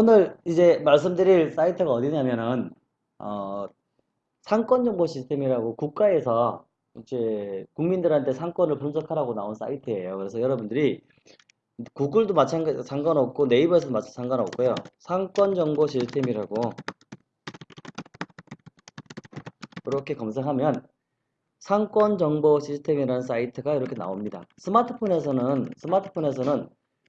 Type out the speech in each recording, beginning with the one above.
오늘 이제 말씀드릴 사이트가 어디냐면은 어, 상권 정보 시스템이라고 국가에서 이제 국민들한테 상권을 분석하라고 나온 사이트예요. 그래서 여러분들이 구글도 마찬가지 상관없고 네이버에서도 마찬가지 상관없고요. 상권 정보 시스템이라고 이렇게 검색하면 상권 정보 시스템이라는 사이트가 이렇게 나옵니다. 스마트폰에서는 스마트폰에서는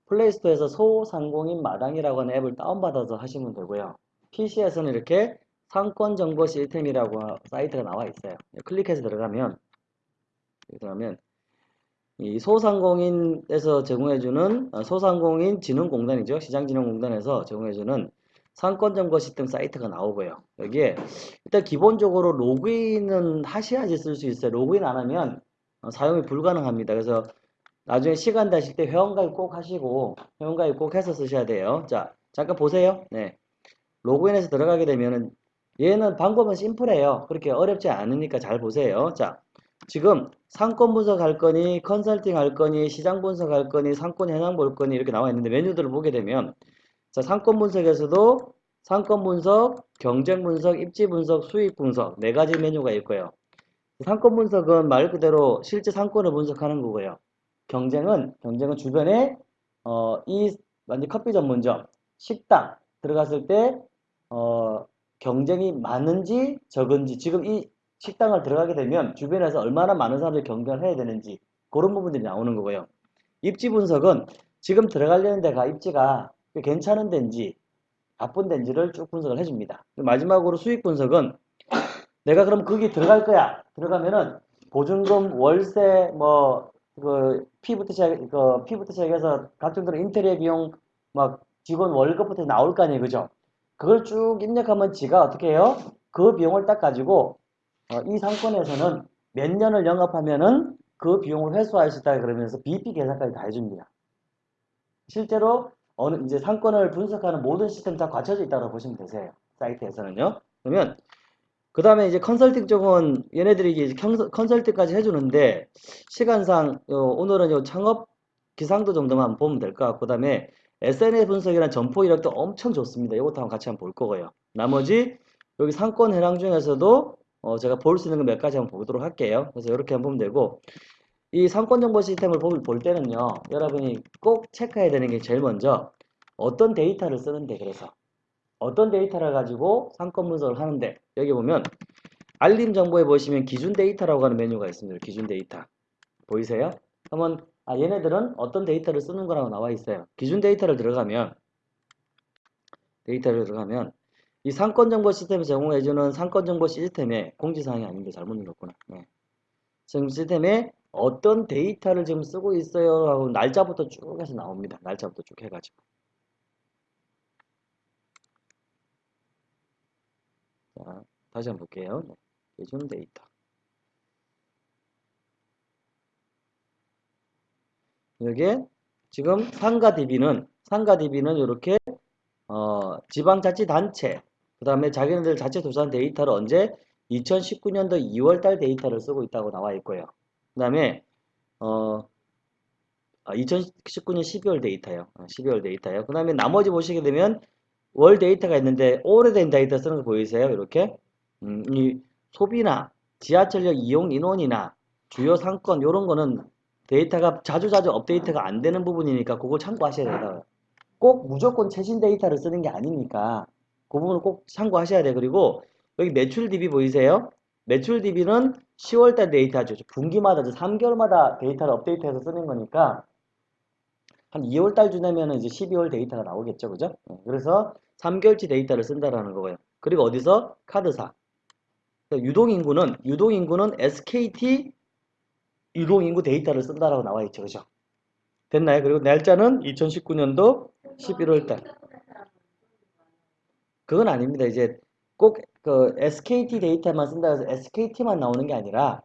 플레이스토어에서 소상공인 마당이라고 하는 앱을 다운받아서 하시면 되고요. PC에서는 이렇게 상권 정보 시스템이라고 사이트가 나와 있어요. 클릭해서 들어가면 들어가면 이 소상공인에서 제공해주는 어, 소상공인 진흥공단이죠. 시장진흥공단에서 제공해주는 상권 정보 시스템 사이트가 나오고요. 여기에 일단 기본적으로 로그인은 하셔야지 쓸 수 있어요. 로그인 안 하면 어, 사용이 불가능합니다. 그래서 나중에 시간 되실 때 회원가입 꼭 하시고 회원가입 꼭 해서 쓰셔야 돼요. 자, 잠깐 보세요. 네. 로그인해서 들어가게 되면은 얘는 방법은 심플해요. 그렇게 어렵지 않으니까 잘 보세요. 자, 지금 상권 분석할 거니 컨설팅 할 거니 시장 분석할 거니 상권 현황 볼 거니 이렇게 나와 있는데 메뉴들을 보게 되면 자, 상권 분석에서도 상권 분석, 경쟁 분석, 입지 분석, 수익 분석 네 가지 메뉴가 있고요. 상권 분석은 말 그대로 실제 상권을 분석하는 거고요. 경쟁은 경쟁은 주변에 어, 이 완전 커피 전문점, 식당 들어갔을 때 어, 경쟁이 많은지 적은지 지금 이 식당을 들어가게 되면 주변에서 얼마나 많은 사람들이 경쟁을 해야 되는지 그런 부분들이 나오는 거고요. 입지 분석은 지금 들어가려는 데가 입지가 괜찮은 데인지 나쁜 데인지를 쭉 분석을 해줍니다. 마지막으로 수익 분석은 내가 그럼 거기 들어갈 거야. 들어가면은 보증금, 월세, 뭐, 그, 피부터 시작, 그, 피부터 시작해서 각종 그런 인테리어 비용, 막, 직원 월급부터 나올 거 아니에요. 그죠? 그걸 쭉 입력하면 지가 어떻게 해요? 그 비용을 딱 가지고, 어, 이 상권에서는 몇 년을 영업하면은 그 비용을 회수할 수 있다 그러면서 BP 계산까지 다 해줍니다. 실제로 어느 이제 상권을 분석하는 모든 시스템 다 갖춰져 있다고 보시면 되세요. 사이트에서는요. 그러면 그 다음에 이제 컨설팅 쪽은 얘네들이 이제 컨설팅까지 해주는데 시간상 어, 오늘은 요 창업 기상도 정도만 보면 될 것 같고 그 다음에 SNS 분석이나 점포 이력도 엄청 좋습니다. 이것도 한번 같이 한번 볼 거고요. 나머지 여기 상권 해당 중에서도 어, 제가 볼 수 있는 거 몇 가지 한번 보도록 할게요. 그래서 이렇게 한번 보면 되고 이 상권 정보 시스템을 볼, 볼 때는요. 여러분이 꼭 체크해야 되는 게 제일 먼저 어떤 데이터를 쓰는데 그래서 어떤 데이터를 가지고 상권 분석을 하는데 여기 보면 알림 정보에 보시면 기준 데이터라고 하는 메뉴가 있습니다. 기준 데이터 보이세요? 그러면 아, 얘네들은 어떤 데이터를 쓰는 거라고 나와 있어요. 기준 데이터를 들어가면 데이터를 들어가면 이 상권 정보 시스템이 제공해주는 상권 정보 시스템의 공지사항이 아닌데 잘못 눌렀구나. 네. 지금 시스템에 어떤 데이터를 지금 쓰고 있어요 하고 날짜부터 쭉 해서 나옵니다. 날짜부터 쭉 해가지고. 자, 다시 한번 볼게요. 네. 기준 데이터. 여기에 지금 상가 DB는 상가 DB는 이렇게 어, 지방자치단체 그 다음에 자기네들 자체 조사한 데이터를 언제 2019년도 2월달 데이터를 쓰고 있다고 나와 있고요. 그 다음에 어, 2019년 12월 데이터요. 12월 데이터요. 그 다음에 나머지 보시게 되면 월 데이터가 있는데 오래된 데이터 쓰는 거 보이세요? 이렇게 음, 이 소비나 지하철역 이용 인원이나 주요 상권 이런 거는 데이터가 자주자주 업데이트가 안 되는 부분이니까 그걸 참고하셔야 돼요. 꼭 무조건 최신 데이터를 쓰는 게 아니니까 그 부분을 꼭 참고하셔야 돼요. 그리고 여기 매출 DB 보이세요? 매출 DB는 10월달 데이터죠. 분기마다 3개월마다 데이터를 업데이트해서 쓰는 거니까 한 2월 달 지나면 이제 12월 데이터가 나오겠죠. 그죠? 네, 그래서 3개월치 데이터를 쓴다라는 거고요. 그리고 어디서? 카드사. 유동인구는, 유동인구는 SKT 유동인구 데이터를 쓴다라고 나와 있죠. 그죠? 됐나요? 그리고 날짜는 2019년도 11월 달. 그건 아닙니다. 이제 꼭 그 SKT 데이터만 쓴다 해서 SKT만 나오는 게 아니라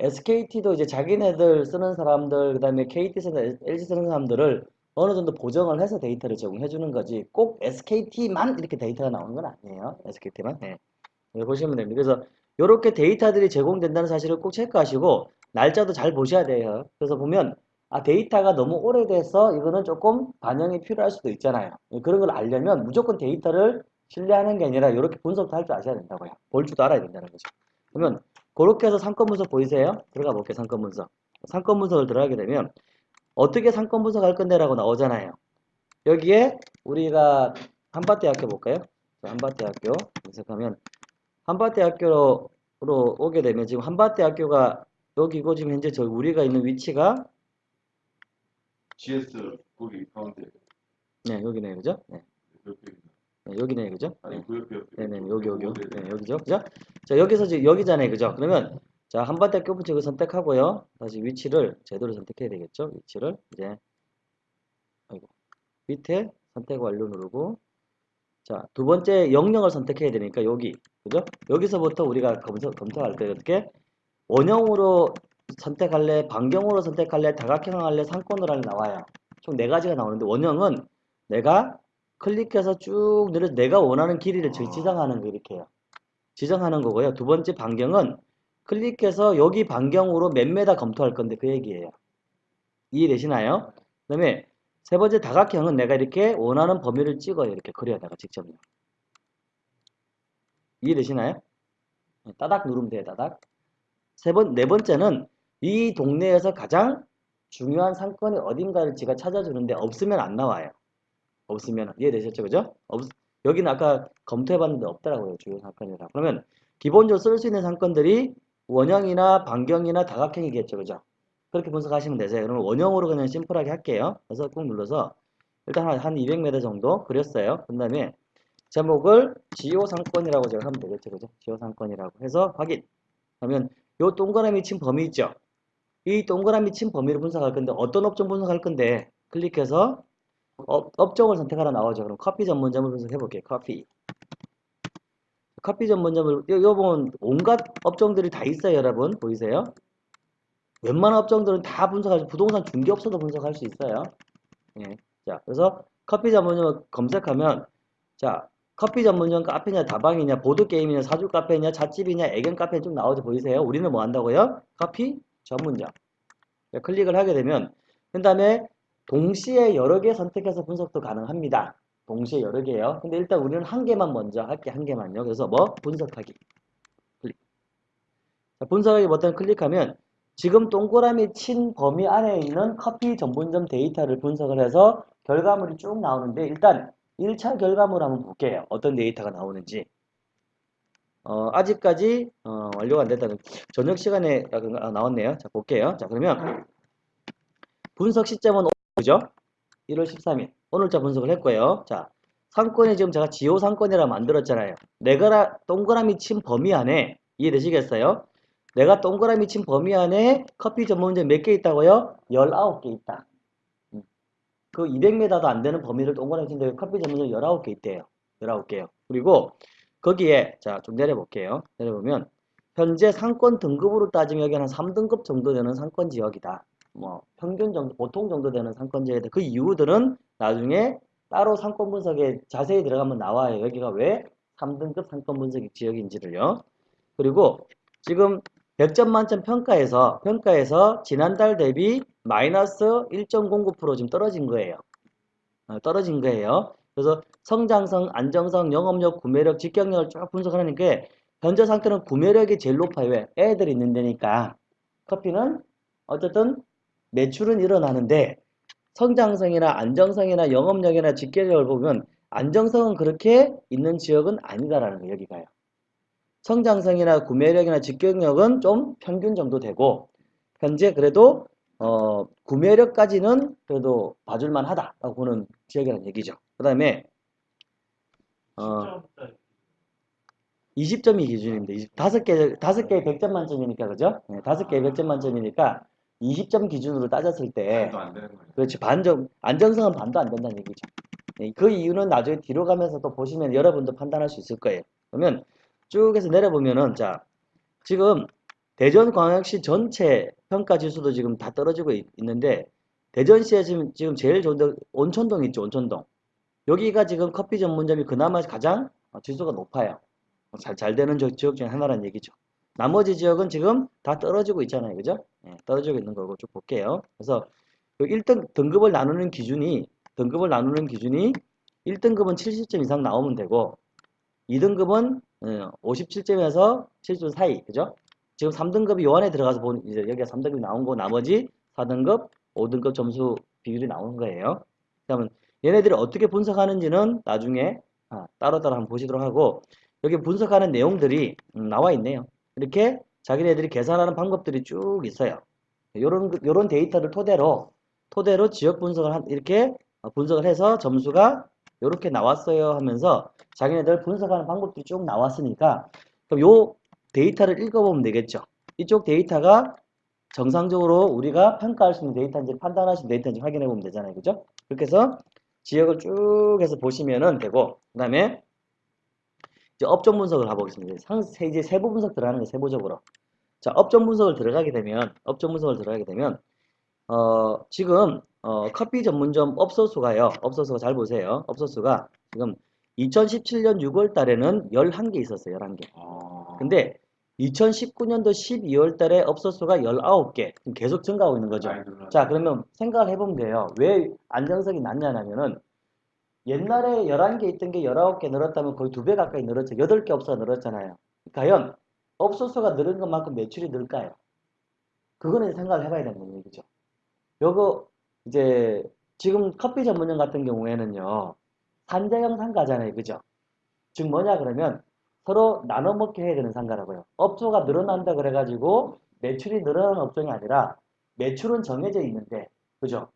SKT도 이제 자기네들 쓰는 사람들, 그 다음에 KT 쓰는, LG 쓰는 사람들을 어느 정도 보정을 해서 데이터를 제공해 주는 거지 꼭 SKT만 이렇게 데이터가 나오는 건 아니에요. SKT만. 네. 보시면 됩니다. 그래서 이렇게 데이터들이 제공된다는 사실을 꼭 체크하시고 날짜도 잘 보셔야 돼요. 그래서 보면 아, 데이터가 너무 오래돼서 이거는 조금 반영이 필요할 수도 있잖아요. 예, 그런 걸 알려면 무조건 데이터를 신뢰하는 게 아니라 이렇게 분석도 할 줄 아셔야 된다고요. 볼 줄도 알아야 된다는 거죠. 그러면 그렇게 해서 상권 분석 보이세요? 들어가 볼게요. 상권 분석. 상권 분석을 들어가게 되면 어떻게 상권 분석 할 건데 라고 나오잖아요. 여기에 우리가 한밭대학교 볼까요? 자, 한밭대학교 검색하면 한밭대학교로 오게 되면 지금 한밭대학교가 여기고 지금 현재 저희 우리가 있는 위치가 GS 거기 가운데 네 여기네 그죠? 네, 네, 여기네 그죠? 네. 아니 그 옆에 옆에. 네네 여기 여기. 네, 네, 여기죠? 그죠? 자 여기서 지금 여기잖아요 그죠? 그러면 자 한반대 교부책을 선택하고요. 다시 위치를 제대로 선택해야 되겠죠? 위치를 이제 아이고 밑에 선택 완료 누르고 자 두 번째 영역을 선택해야 되니까 여기 그죠? 여기서부터 우리가 검색 검색할 때 어떻게 원형으로 선택할래 반경으로 선택할래 다각형 할래 상권으로 할래 나와요. 총 네 가지가 나오는데 원형은 내가 클릭해서 쭉 내려 내가 원하는 길이를 지- 아. 지정하는 거 이렇게 해요. 지정하는 거고요. 두 번째 반경은 클릭해서 여기 반경으로 몇 메다 검토할 건데 그 얘기예요. 이해되시나요? 그 다음에 세 번째 다각형은 내가 이렇게 원하는 범위를 찍어요. 이렇게 그려다가 직접요. 이해되시나요? 네, 따닥 누르면 돼요. 따닥. 세 번, 네 번째는 이 동네에서 가장 중요한 상권이 어딘가를 제가 찾아주는데 없으면 안 나와요. 없으면 이해되셨죠 그죠? 없, 여기는 아까 검토해봤는데 없더라고요 주요 상권이라 그러면 기본적으로 쓸 수 있는 상권들이 원형이나 반경이나 다각형이겠죠 그죠? 그렇게 분석하시면 되세요 그러면 원형으로 그냥 심플하게 할게요 그래서 꾹 눌러서 일단 한, 한 200m 정도 그렸어요 그 다음에 제목을 지요 상권이라고 제가 하면 되겠죠 그죠? 지요 상권이라고 해서 확인 그러면 요 동그라미 친 범위 있죠? 이 동그라미 친 범위를 분석할 건데 어떤 업종 분석할 건데 클릭해서 업, 업종을 선택하라 나오죠. 그럼 커피 전문점을 분석해 볼게요. 커피. 커피 전문점을 요, 요 보면 온갖 업종들이 다 있어요, 여러분. 보이세요? 웬만한 업종들은 다 분석할 수, 부동산 중개업소도 분석할 수 있어요. 예. 자, 그래서 커피 전문점을 검색하면 자, 커피 전문점 카페냐, 다방이냐, 보드게임이냐, 사주 카페냐, 잣집이냐, 애견 카페 쭉 나오죠. 보이세요? 우리는 뭐 한다고요? 커피 전문점. 자, 클릭을 하게 되면 그 다음에 동시에 여러 개 선택해서 분석도 가능합니다. 동시에 여러 개요. 근데 일단 우리는 한 개만 먼저 할게 한 개만요. 그래서 뭐 분석하기 클릭. 자, 분석하기 버튼 클릭하면 지금 동그라미 친 범위 안에 있는 커피 전문점 데이터를 분석을 해서 결과물이 쭉 나오는데 일단 1차 결과물 한번 볼게요. 어떤 데이터가 나오는지. 어, 아직까지 어, 완료가 안 됐다는 저녁 시간에 아, 나왔네요. 자 볼게요. 자 그러면 분석 시점은 그죠? 1월 13일 오늘자 분석을 했고요. 자 상권이 지금 제가 지호 상권이라 만들었잖아요. 내가 동그라미 친 범위 안에 이해되시겠어요? 내가 동그라미 친 범위 안에 커피 전문점 몇 개 있다고요? 19개 있다. 음. 그 200m도 안 되는 범위를 동그라미 친데 커피 전문점 19개 있대요. 19개요. 그리고 거기에 자 좀 내려볼게요. 내려보면 현재 상권 등급으로 따지면 여기 한 3등급 정도 되는 상권 지역이다. 뭐 평균 정도, 보통 정도 되는 상권 지역인데 그 이유들은 나중에 따로 상권 분석에 자세히 들어가면 나와요. 여기가 왜 3등급 상권 분석 지역인지를요. 그리고 지금 100점 만점 평가에서 평가에서 지난달 대비 마이너스 1.09% 지금 떨어진 거예요. 어, 떨어진 거예요. 그래서 성장성, 안정성, 영업력, 구매력, 직경력을 쭉 분석하는 게 현재 상태는 구매력이 제일 높아요. 왜? 애들이 있는 데니까. 커피는 어쨌든 매출은 일어나는데 성장성이나 안정성이나 영업력이나 직계력을 보면 안정성은 그렇게 있는 지역은 아니다라는 거예요. 여기가요. 성장성이나 구매력이나 직경력은 좀 평균 정도 되고 현재 그래도 어, 구매력까지는 그래도 봐줄만 하다라고 보는 지역이라는 얘기죠. 그 다음에 어, 20점이 기준입니다. 20, 5개, 5개에 100점 만점이니까, 그죠? 네, 5개에 100점 만점이니까 20점 기준으로 따졌을 때. 그렇지 반정 안정성은 반도 안 된다는 얘기죠. 예, 그 이유는 나중에 뒤로 가면서 또 보시면 여러분도 판단할 수 있을 거예요. 그러면 쭉 해서 내려보면은 자 지금 대전광역시 전체 평가 지수도 지금 다 떨어지고 있, 는데 대전시에 지금 지금 제일 좋은 데 온천동 있죠 온천동 여기가 지금 커피 전문점이 그나마 가장 어, 지수가 높아요. 잘, 잘 되는 지- 지역 중에 하나라는 얘기죠. 나머지 지역은 지금 다 떨어지고 있잖아요. 그죠? 예, 떨어지고 있는 거고 쭉 볼게요. 그래서 1등 등급을 나누는 기준이 등급을 나누는 기준이 1등급은 70점 이상 나오면 되고 2등급은 57점에서 70점 사이 그죠? 지금 3등급이 요 안에 들어가서 보는 이제 여기가 3등급이 나온 거 나머지 4등급, 5등급 점수 비율이 나오는 거예요. 그러면 얘네들이 어떻게 분석하는지는 나중에 아, 따로따로 한번 보시도록 하고 여기 분석하는 내용들이 음, 나와 있네요. 이렇게 자기네들이 계산하는 방법들이 쭉 있어요. 요런 그- 요런 데이터를 토대로 토대로 지역 분석을 한 이렇게 어, 분석을 해서 점수가 이렇게 나왔어요 하면서 자기네들 분석하는 방법들이 쭉 나왔으니까 그럼 요 데이터를 읽어보면 되겠죠. 이쪽 데이터가 정상적으로 우리가 평가할 수 있는 데이터인지 판단할 수 있는 데이터인지 확인해 보면 되잖아요. 그죠? 그렇게 해서 지역을 쭉 해서 보시면은 되고 그 다음에 이제 업종 분석을 가보겠습니다. 상, 세- 이제 세부 분석 들어가는 거 세부적으로. 자, 업종 분석을 들어가게 되면 업종 분석을 들어가게 되면 어, 지금 어, 커피 전문점 업소 수가요. 업소 수가 잘 보세요. 업소 수가 지금 2017년 6월 달에는 11개 있었어요. 11개. 아, 근데 2019년도 12월 달에 업소 수가 19개. 지금 계속 증가하고 있는 거죠. 자, 그러면 생각을 해보면 돼요. 왜 안정성이 낮냐면은 옛날에 11개 있던 게 19개 늘었다면 거의 두 배 가까이 늘었죠. 8개 업소가 늘었잖아요. 과연 업소 수가 늘은 것만큼 매출이 늘까요? 그거는 생각을 해봐야 되는 얘기죠. 요거 이제 지금 커피 전문점 같은 경우에는요. 산재형 상가잖아요. 그죠? 즉 뭐냐 그러면 서로 나눠 먹게 해야 되는 상가라고요. 업소가 늘어난다 그래가지고 매출이 늘어나는 업종이 아니라 매출은 정해져 있는데 그죠?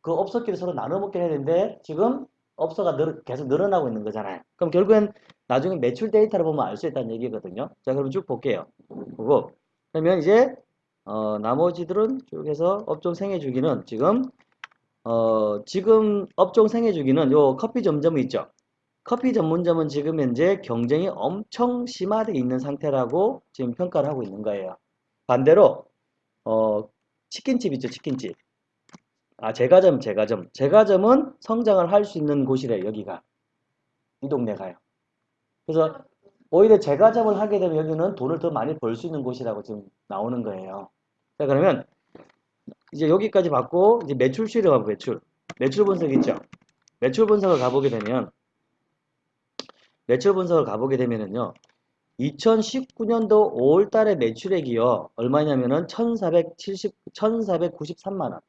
그 업소끼리 서로 나눠 해야 되는데 지금 업소가 늘, 계속 늘어나고 있는 거잖아요. 그럼 결국엔 나중에 매출 데이터를 보면 알 수 있다는 얘기거든요. 자, 그럼 쭉 볼게요. 보고 그러면 이제 어, 나머지들은 쭉 해서 업종 생애 주기는 지금 어, 지금 업종 생애 주기는 요 커피 전문점이 있죠. 커피 전문점은 지금 현재 경쟁이 엄청 심화되어 있는 상태라고 지금 평가를 하고 있는 거예요. 반대로 어, 치킨집 있죠, 치킨집. 아, 제과점, 제과점. 제과점은 성장을 할 수 있는 곳이래, 여기가. 이 동네가요. 그래서 오히려 제과점을 하게 되면 여기는 돈을 더 많이 벌 수 있는 곳이라고 지금 나오는 거예요. 자, 그러면 이제 여기까지 받고 이제 매출 수익을 가고 매출. 매출 분석 있죠? 매출 분석을 가보게 되면 매출 분석을 가보게 되면은요. 2019년도 5월 달에 매출액이요. 얼마냐면은 1470, 1493만 원.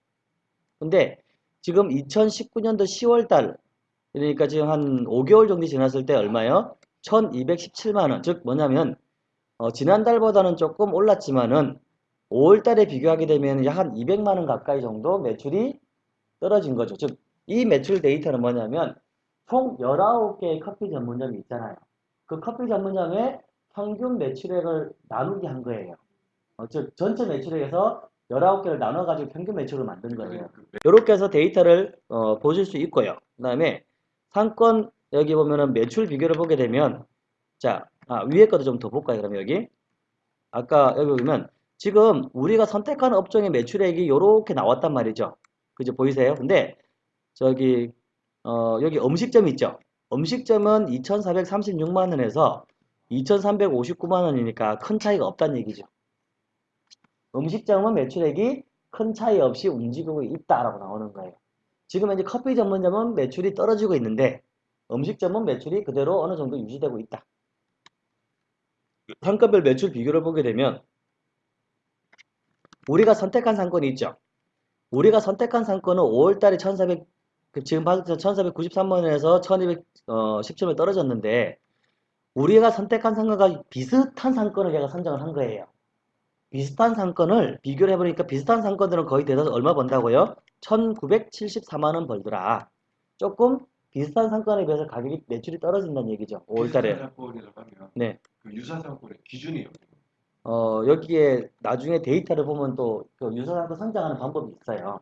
근데 지금 2019년도 10월 달 그러니까 지금 한 5개월 정도 지났을 때 얼마요? 1217만 원. 즉 뭐냐면 어, 지난달보다는 조금 올랐지만은 5월 달에 비교하게 되면 약 한 200만 원 가까이 정도 매출이 떨어진 거죠. 즉 이 매출 데이터는 뭐냐면 총 19개의 커피 전문점이 있잖아요. 그 커피 전문점의 평균 매출액을 나누게 한 거예요. 어, 즉 전체 매출액에서 19개를 나눠가지고 평균 매출을 만든 거예요. 그 이렇게 해서 데이터를 어, 보실 수 있고요. 그 다음에 상권 여기 보면은 매출 비교를 보게 되면 자 아, 위에 것도 좀 더 볼까요? 그럼 여기 아까 여기 보면 지금 우리가 선택한 업종의 매출액이 이렇게 나왔단 말이죠. 그죠? 보이세요? 근데 저기 어, 여기 음식점 있죠? 음식점은 2,436만 원에서 2,359만 원이니까 큰 차이가 없다는 얘기죠. 음식점은 매출액이 큰 차이 없이 움직이고 있다라고 나오는 거예요. 지금 현재 커피 전문점은 매출이 떨어지고 있는데 음식점은 매출이 그대로 어느 정도 유지되고 있다. 상권별 매출 비교를 보게 되면 우리가 선택한 상권이 있죠. 우리가 선택한 상권은 5월달에 1,400그 지금 봤을 때 1,493만 원에서 1,217원 떨어졌는데 우리가 선택한 상권과 비슷한 상권을 얘가 선정을 한 거예요. 비슷한 상권을 비교를 해보니까 비슷한 상권들은 거의 대다수 얼마 번다고요? 1974만 원 벌더라. 조금 비슷한 상권에 비해서 가격이 매출이 떨어진다는 얘기죠. 5월달에. 상권이라고 하면 네. 그 유사 상권의 기준이 어디예요? 어, 여기에 나중에 데이터를 보면 또 그 유사 상권 선정하는 방법이 있어요.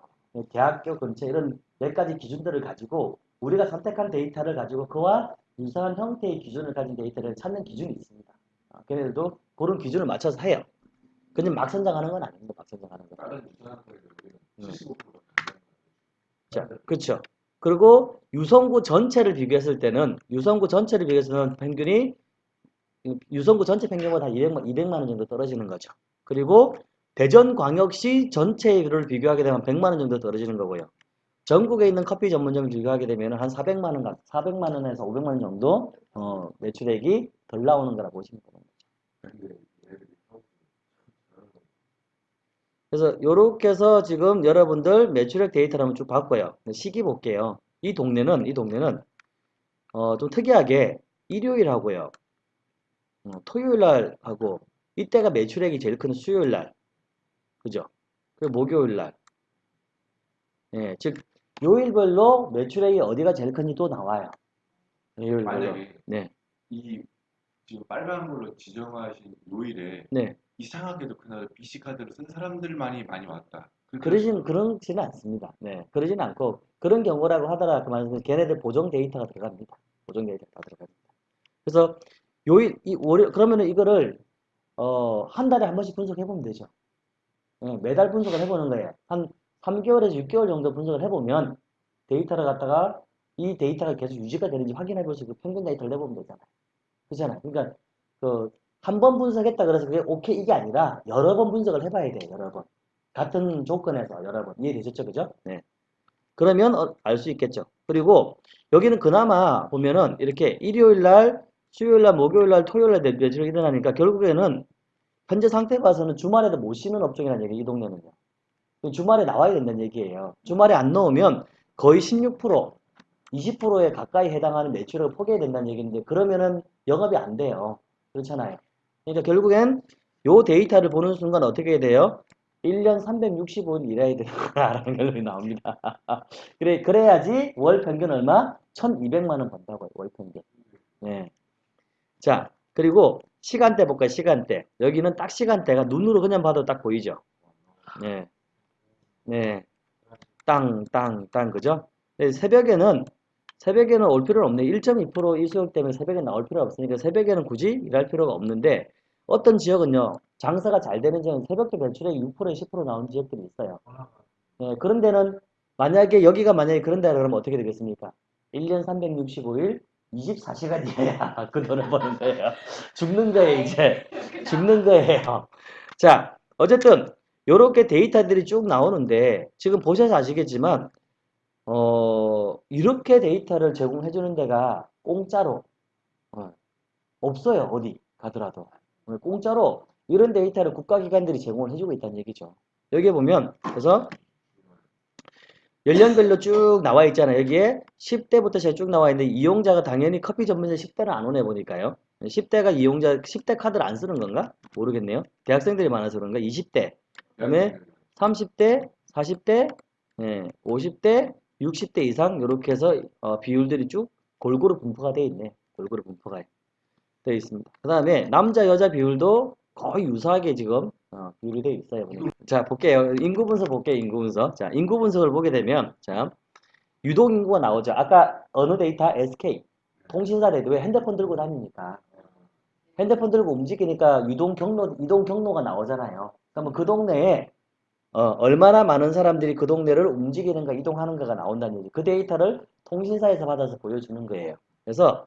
대학교 근처 이런 몇 가지 기준들을 가지고 우리가 선택한 데이터를 가지고 그와 유사한 형태의 기준을 가진 데이터를 찾는 기준이 있습니다. 아, 걔네들도 그런 기준을 맞춰서 해요. 그냥 막 선정하는 건 아닙니다. 막 선정하는 건. 다른 유사 상권에 비하면 음. 75%가 자, 그렇죠. 그리고 유성구 전체를 비교했을 때는 유성구 전체를 비교해서는 평균이 유성구 전체 평균보다 200만, 200만 원 정도 떨어지는 거죠. 그리고 대전광역시 전체를 비교하게 되면 100만 원 정도 떨어지는 거고요. 전국에 있는 커피 전문점을 비교하게 되면 한 400만 원, 400만 원에서 500만 원 정도 어, 매출액이 덜 나오는 거라 보시면 됩니다. 근데 얘들이 하고 저런 거 그래서 이렇게 해서 지금 여러분들 매출액 데이터를 한번 쭉 봤고요. 시기 볼게요. 이 동네는 이 동네는 어, 좀 특이하게 일요일 하고요. 어, 토요일 날 하고 이때가 매출액이 제일 큰 수요일 날. 그죠? 그리고 목요일 날. 예, 즉 요일별로 매출액이 어디가 제일 큰지 또 나와요. 요일별로. 만약에 네. 이 지금 빨간 걸로 지정하신 요일에 네. 이상하게도 그날 BC 카드를 쓴 사람들만이 많이 왔다. 그렇게 그러진 그렇지는 않습니다. 네, 그러진 않고 그런 경우라고 하더라 그 말은 걔네들 보정 데이터가 들어갑니다. 보정 데이터가 다 들어갑니다. 그래서 요일 이 월요 그러면은 이거를 어, 한 달에 한 번씩 분석해 보면 되죠. 예, 매달 분석을 해보는 거예요. 한 3개월에서 6개월 정도 분석을 해보면 데이터를 갖다가 이 데이터가 계속 유지가 되는지 확인해 볼수 있고 평균 데이터를 내보면 되잖아요. 그렇잖아요. 그러니까 그 한 번 분석했다 그래서 그게 오케이 이게 아니라 여러 번 분석을 해봐야 돼요. 여러 번. 같은 조건에서 여러 번 이해되셨죠, 그죠? 네. 그러면 알수 있겠죠. 그리고 여기는 그나마 보면은 이렇게 일요일 날, 수요일 날, 목요일 날, 토요일 날 매출이 일어나니까 결국에는 현재 상태 봐서는 주말에도 못 쉬는 업종이라는 얘기, 이 동네는요. 주말에 나와야 된다는 얘기예요. 주말에 안 넣으면 거의 16%, 20%에 가까이 해당하는 매출을 포기해야 된다는 얘기인데 그러면은 영업이 안 돼요. 그렇잖아요. 그러니까 결국엔 요 데이터를 보는 순간 어떻게 돼요? 1년 365일 일해야 되는구나라는 결론이 나옵니다. 그래, 그래야지 월 평균 얼마? 1200만 원 번다고요, 월 평균. 네. 자, 그리고 시간대 볼까요, 시간대. 여기는 딱 시간대가 눈으로 그냥 봐도 딱 보이죠? 네. 네. 땅, 땅, 땅, 그죠? 네, 새벽에는, 새벽에는 올 필요는 없네. 1.2% 일수용 때문에 새벽에 나올 필요가 없으니까 새벽에는 굳이 일할 필요가 없는데, 어떤 지역은요, 장사가 잘 되는 지역은 새벽에 매출액이 6%에 10% 나오는 지역들이 있어요. 네, 그런 데는, 만약에 여기가 만약에 그런 데라 그러면 어떻게 되겠습니까? 1년 365일, 24시간이어야 그 돈을 버는 거예요. 죽는 거예요, 이제. 죽는 거예요. 자, 어쨌든, 요렇게 데이터들이 쭉 나오는데, 지금 보셔서 아시겠지만, 어, 이렇게 데이터를 제공해 주는 데가 공짜로, 어, 없어요, 어디 가더라도. 어, 공짜로 이런 데이터를 국가기관들이 제공을 해주고 있다는 얘기죠. 여기에 보면, 그래서, 연령별로 쭉 나와 있잖아요. 여기에 10대부터 제가 쭉 나와 있는데, 이용자가 당연히 커피 전문점 10대는 안 오네 보니까요. 10대가 이용자, 10대 카드를 안 쓰는 건가? 모르겠네요. 대학생들이 많아서 그런가? 20대, 그다음에 30대, 40대, 예, 50대, 60대 이상 이렇게 해서 어, 비율들이 쭉 골고루 분포가 되어 있네. 골고루 분포가 되어 있습니다. 그 다음에 남자 여자 비율도 거의 유사하게 지금 어, 비율이 되어 있어요. 자 볼게요. 인구 분석 볼게요. 인구 분석. 자 인구 분석을 보게 되면 자 유동 인구가 나오죠. 아까 어느 데이터 SK 통신사 대도에 핸드폰 들고 다니니까 핸드폰 들고 움직이니까 유동 경로 이동 경로가 나오잖아요. 그러면 그 동네에 어, 얼마나 많은 사람들이 그 동네를 움직이는가 이동하는가가 나온다는 얘기. 그 데이터를 통신사에서 받아서 보여주는 거예요. 그래서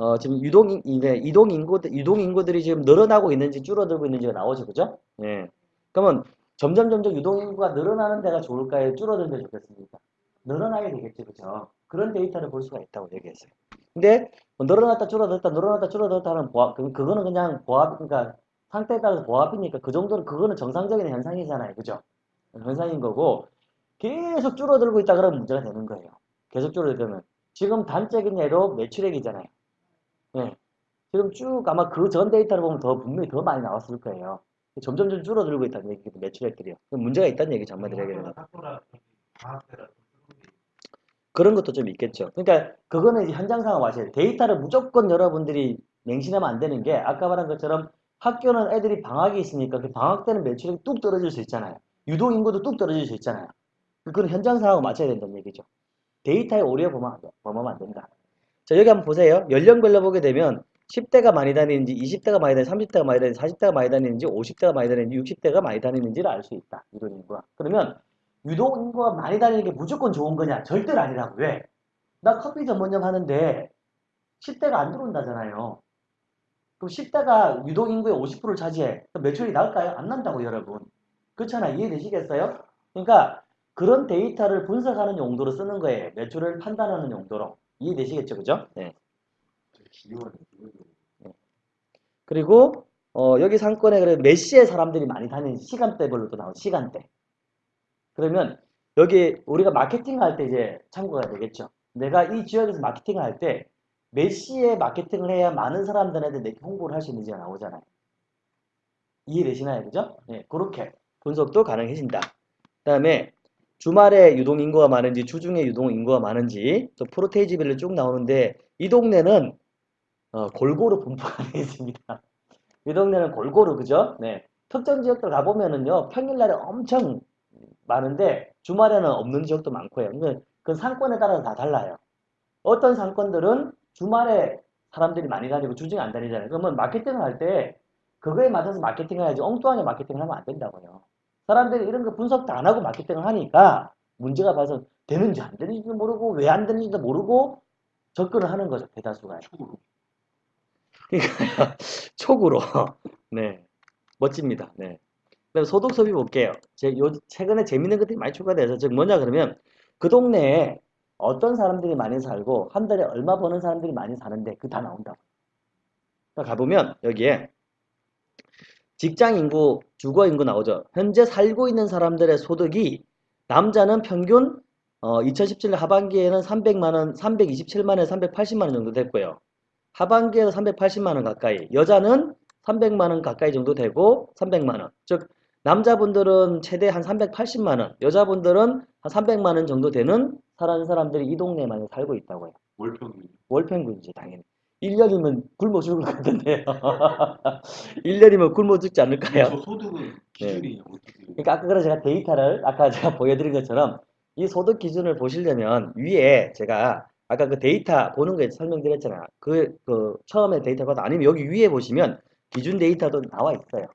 어, 지금 유동 인- 네, 이동 인구 유동 인구들이 지금 늘어나고 있는지 줄어들고 있는지가 나오죠, 그죠? 예. 그러면 점점 점점 유동 인구가 늘어나는 데가 좋을까요? 줄어드는 데 좋겠습니까? 늘어나야 되겠죠, 그죠? 그런 데이터를 볼 수가 있다고 얘기했어요. 근데 뭐 늘어났다 줄어들었다 늘어났다 줄어들었다 하는 보합 그, 그거는 그냥 보합 그러니까 상태에 따라서 보합이니까 그 정도는 그거는 정상적인 현상이잖아요, 그죠? 현상인 거고 계속 줄어들고 있다 그러면 문제가 되는 거예요. 계속 줄어들면 지금 단적인 예로 매출액이잖아요. 예. 지금 쭉 아마 그 전 데이터를 보면 더 분명히 더 많이 나왔을 거예요. 점점 점 줄어들고 있다는 얘기도 매출액들이요. 문제가 있다는 얘기죠, 한마디로 얘기하면. 그런 것도 좀 있겠죠. 그러니까 그거는 이제 현장 상황 돼요. 데이터를 무조건 여러분들이 맹신하면 안 되는 게 아까 말한 것처럼 학교는 애들이 방학이 있으니까 그 방학 때는 매출이 뚝 떨어질 수 있잖아요. 유동 인구도 뚝 떨어질 수 있잖아요. 그건 현장 상황을 맞춰야 된다는 얘기죠. 데이터에 오류에 범하- 범하면 안 된다. 자, 여기 한번 보세요. 연령별로 보게 되면 10대가 많이 다니는지, 20대가 많이 다니는지, 30대가 많이 다니는지, 40대가 많이 다니는지, 50대가 많이 다니는지, 60대가 많이 다니는지를 알 수 있다. 유동 인구가. 그러면 유동 인구가 많이 다니는 게 무조건 좋은 거냐? 절대로 아니라고. 왜? 나 커피 전문점 하는데 10대가 안 들어온다잖아요. 그럼 10대가 유동 인구의 50%를 차지해. 그럼 매출이 나을까요? 안 난다고 여러분. 그렇잖아. 이해되시겠어요? 그러니까 그런 데이터를 분석하는 용도로 쓰는 거예요. 매출을 판단하는 용도로. 이해되시겠죠? 그죠? 네. 기여하는 기여하는 그리고 어, 여기 상권에 그래 몇 시에 사람들이 많이 다니는 시간대별로도 나오고 시간대. 그러면 여기 우리가 마케팅 할때 이제 참고가 되겠죠. 내가 이 지역에서 마케팅을 할 때 몇 시에 마케팅을 해야 많은 사람들한테 내 홍보를 할 수 있는지가 나오잖아요. 이해되시나요? 그죠? 네, 그렇게 분석도 가능해진다. 그 다음에 주말에 유동 인구가 많은지 주중에 유동 인구가 많은지 또 프로테이지별로 쭉 나오는데 이 동네는 어, 골고루 분포가 되어 있습니다. 이 동네는 골고루 그죠? 네. 특정 지역들 가보면은요 평일날에 엄청 많은데 주말에는 없는 지역도 많고요. 그건 상권에 따라서 다 달라요. 어떤 상권들은 주말에 사람들이 많이 다니고 주중에 안 다니잖아요. 그러면 마케팅을 할 때 그거에 맞춰서 마케팅을 해야지 엉뚱하게 마케팅을 하면 안 된다고요. 사람들이 이런 거 분석도 안 하고 마케팅을 하니까 문제가 봐서 되는지 안 되는지도 모르고 왜 안 되는지도 모르고 접근을 하는 거죠. 대다수가. 축으로 그러니까 촉으로 네 멋집니다. 네. 그다음 소득 소비 볼게요. 제 요 최근에 재밌는 것들이 많이 추가돼서 즉 뭐냐 그러면 그 동네에 어떤 사람들이 많이 살고 한 달에 얼마 버는 사람들이 많이 사는데 그 다 나온다고. 가보면 여기에 직장 인구, 주거 인구 나오죠. 현재 살고 있는 사람들의 소득이 남자는 평균 어, 2017년 하반기에는 300만 원, 327만 원, 380만 원 정도 됐고요. 하반기에는 380만 원 가까이, 여자는 300만 원 가까이 정도 되고 300만 원. 즉 남자분들은 최대 한 380만 원, 여자분들은 한 300만 원 정도 되는 사는 사람들이 이 동네에 많이 살고 있다고요. 월평균 월평균이지 당연히. 1년이면 굶어 죽을 것 같은데요. 1년이면 굶어 죽지 않을까요? 저 소득은 기준이 어떻게 돼요? 그러니까 아까 그래서 제가 데이터를 아까 제가 보여드린 것처럼 이 소득 기준을 보시려면 위에 제가 아까 그 데이터 보는 거에 설명드렸잖아요. 그, 그 처음에 데이터가 아니면 여기 위에 보시면 기준 데이터도 나와 있어요.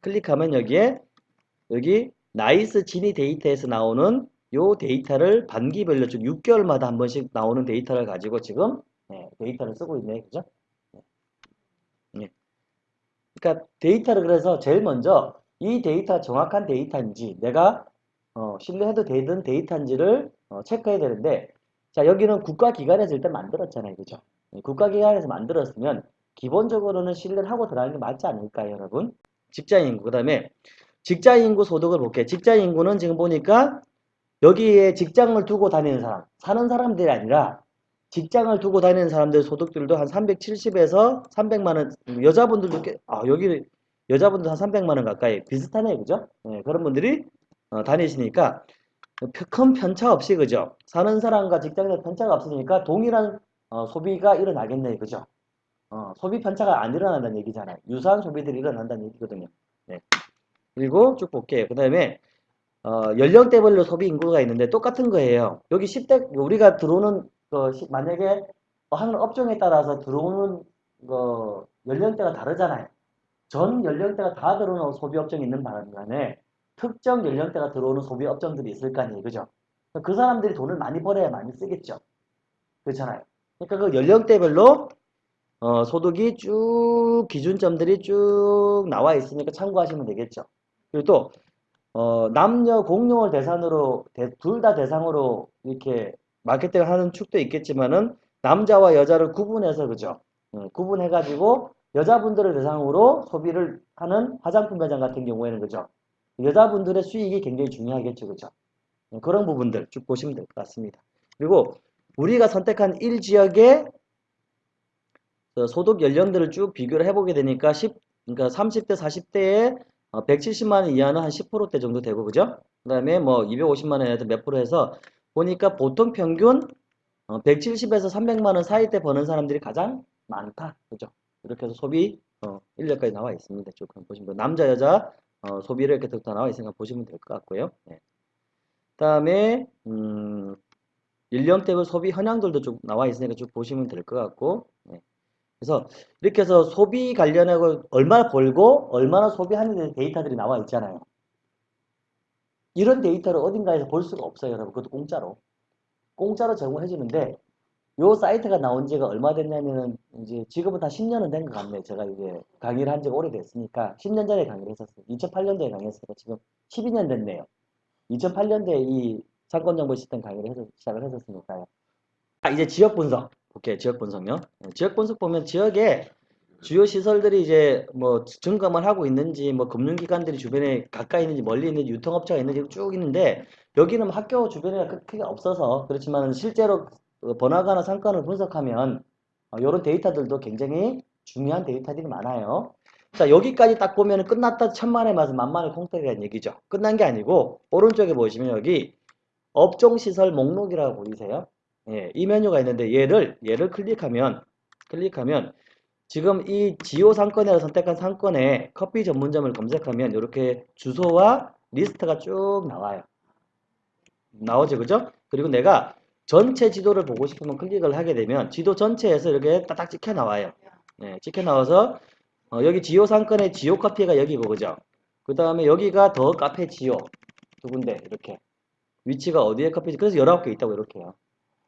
클릭하면 여기에 여기 나이스 지니 데이터에서 나오는 요 데이터를 반기별로 즉 6개월마다 한 번씩 나오는 데이터를 가지고 지금 네, 데이터를 쓰고 있네. 그죠? 네. 네. 그러니까 데이터를 그래서 제일 먼저 이 데이터 정확한 데이터인지 내가 어, 신뢰해도 되는 데이터인지를 어, 체크해야 되는데 자 여기는 국가기관에서 일단 만들었잖아요 그죠 네, 국가기관에서 만들었으면 기본적으로는 신뢰를 하고 들어가는 게 맞지 않을까요 여러분 직장인구 그 다음에 직장인구 소득을 볼게요 직장인구는 지금 보니까 여기에 직장을 두고 다니는 사람 사는 사람들이 아니라 직장을 두고 다니는 사람들 소득들도 한 370에서 300만원 여자분들도 꽤, 아 여기 여자분들 한 300만원 가까이 비슷하네요. 그죠? 네, 그런 분들이 어, 다니시니까 큰 편차 없이 그죠? 사는 사람과 직장에 편차가 없으니까 동일한 어, 소비가 일어나겠네요. 그죠? 어, 소비 편차가 안 일어난다는 얘기잖아요. 유사한 소비들이 일어난다는 얘기거든요. 네. 그리고 쭉 볼게요. 그 다음에 어, 연령대별로 소비 인구가 있는데 똑같은 거예요. 여기 10대 우리가 들어오는 그 시- 만약에 하는 업종에 따라서 들어오는 그 연령대가 다르잖아요 전 연령대가 다 들어오는 소비 업종이 있는 바람에 특정 연령대가 들어오는 소비 업종들이 있을 거 아니에요. 그죠? 그 사람들이 돈을 많이 벌어야 많이 쓰겠죠. 그렇잖아요. 그러니까 그 연령대별로 어, 소득이 쭉 기준점들이 쭉 나와 있으니까 참고하시면 되겠죠. 그리고 또 어, 남녀 공용을 대상으로 둘 다 대상으로 이렇게 마케팅을 하는 축도 있겠지만은 남자와 여자를 구분해서 그죠? 음, 구분해가지고 여자분들을 대상으로 소비를 하는 화장품 매장 같은 경우에는 그죠? 여자분들의 수익이 굉장히 중요하겠죠. 그죠? 음, 그런 부분들 쭉 보시면 될 것 같습니다. 그리고 우리가 선택한 1 지역의 소득 연령들을 쭉 비교를 해보게 되니까 10, 그러니까 30대, 40대에 170만 원 이하는 한 10%대 정도 되고, 그죠? 그 다음에 뭐 250만 원에 몇 프로 해서 보니까 보통 평균 170에서 300만 원 사이 때 버는 사람들이 가장 많다. 그죠? 이렇게 해서 소비 어, 인력까지 나와 있습니다. 쭉 한번 보시면 남자, 여자 어, 소비를 이렇게 다 나와 있으니까 보시면 될 것 같고요. 네. 다음에 음, 연령대별 소비 현황들도 쭉 나와 있으니까 쭉 보시면 될 것 같고 네. 그래서 이렇게 해서 소비 관련하고 얼마나 벌고 얼마나 소비하는 데이터들이 나와 있잖아요. 이런 데이터를 어딘가에서 볼 수가 없어요, 여러분. 그것도 공짜로. 공짜로 제공해 주는데 요 사이트가 나온 지가 얼마 됐냐면은 이제 지금은 한 10년은 된 것 같네요. 제가 이제 강의를 한 지가 오래됐으니까 10년 전에 강의를 했었어요. 2008년도에 강의했으니까 지금 12년 됐네요. 2008년도에 이 상권 정보 시스템 강의를 해서 시작을 했었으니까요. 아, 이제 지역 분석. 오케이, 지역 분석요. 네, 지역 분석 보면 지역에 주요 시설들이 이제 뭐 증감을 하고 있는지 뭐 금융기관들이 주변에 가까이 있는지 멀리 있는지 유통업체가 있는지 쭉 있는데 여기는 뭐 학교 주변에 크- 크게 없어서 그렇지만 실제로 어, 번화가나 상권을 분석하면 이런 데이터들도 굉장히 중요한 데이터들이 많아요. 자 여기까지 딱 보면 끝났다 천만의 말씀 만만의 콩떡이라는 얘기죠. 끝난 게 아니고 오른쪽에 보시면 여기 업종시설 목록이라고 보이세요? 예, 이 메뉴가 있는데 얘를 얘를 클릭하면 클릭하면 지금 이 지오 상권이라 선택한 상권에 커피 전문점을 검색하면 이렇게 주소와 리스트가 쭉 나와요. 나오죠, 그죠? 그리고 내가 전체 지도를 보고 싶으면 클릭을 하게 되면 지도 전체에서 이렇게 딱딱 찍혀 나와요. 네, 찍혀 나와서 어, 여기 지오 상권의 지오 카페가 여기고, 그죠? 그 다음에 여기가 더 카페 지오 두 군데 이렇게 위치가 어디에 커피 그래서 19개 있다고 이렇게 해요.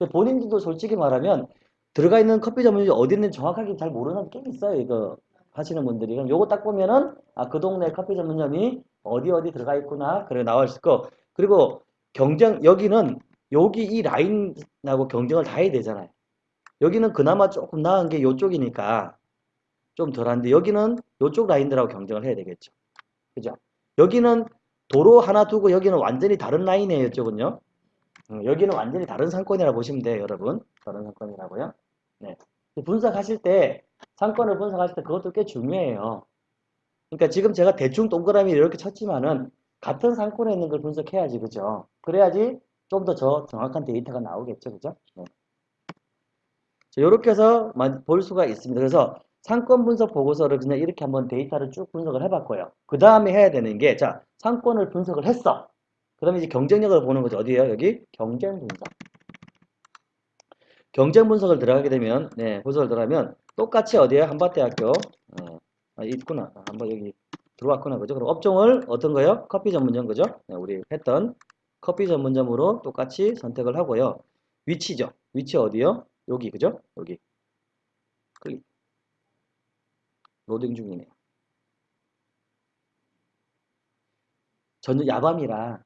근데 본인들도 솔직히 말하면 들어가 있는 커피 전문점이 어디 있는지 정확하게 잘 모르는 게 있어요. 이거 하시는 분들이. 그럼 요거 딱 보면은 아, 그 동네 커피 전문점이 어디 어디 들어가 있구나. 그래 나와 있을 거. 그리고 경쟁 여기는 여기 이 라인하고 경쟁을 다 해야 되잖아요. 여기는 그나마 조금 나은 게 요쪽이니까 좀 덜한데 여기는 요쪽 라인들하고 경쟁을 해야 되겠죠. 그죠? 여기는 도로 하나 두고 여기는 완전히 다른 라인이에요. 이쪽은요. 음, 여기는 완전히 다른 상권이라 보시면 돼요, 여러분. 다른 상권이라고요. 네. 분석하실 때, 상권을 분석하실 때 그것도 꽤 중요해요. 그러니까 지금 제가 대충 동그라미 이렇게 쳤지만은 같은 상권에 있는 걸 분석해야지, 그죠? 그래야지 좀 더 저 정확한 데이터가 나오겠죠, 그죠? 네. 이렇게 해서 마- 볼 수가 있습니다. 그래서 상권 분석 보고서를 그냥 이렇게 한번 데이터를 쭉 분석을 해봤고요. 그 다음에 해야 되는 게, 자, 상권을 분석을 했어. 그 다음에 이제 경쟁력을 보는 거죠. 어디에요? 여기 경쟁 분석. 경쟁 분석을 들어가게 되면, 네, 분석을 들어가면 똑같이 어디에 한밭대학교, 어, 아, 있구나. 아, 한번 여기 들어왔구나. 그죠? 그럼 업종을 어떤 거요? 커피 전문점, 그죠? 네, 우리 했던 커피 전문점으로 똑같이 선택을 하고요. 위치죠. 위치 어디요? 여기, 그죠? 여기. 클릭. 로딩 중이네요. 저는 야밤이라